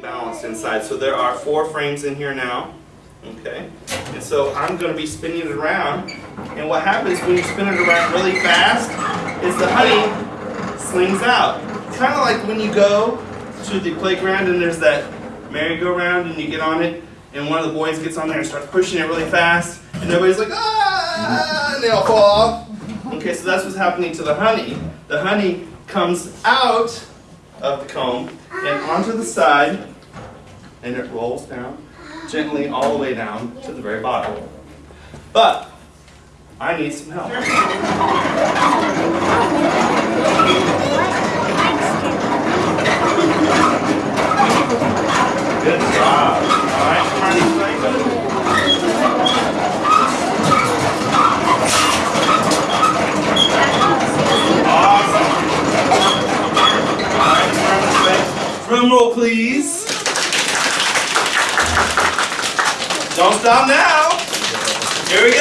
balanced inside. So there are four frames in here now. Okay, and so I'm going to be spinning it around. And what happens when you spin it around really fast is the honey slings out. Kind of like when you go to the playground and there's that merry-go-round and you get on it and one of the boys gets on there and starts pushing it really fast and everybody's like, ah, and they all fall off. Okay, so that's what's happening to the honey. The honey comes out of the comb and onto the side and it rolls down gently all the way down to the very bottom. But I need some help. Good job. Drum roll, please. Don't stop now. Here we go.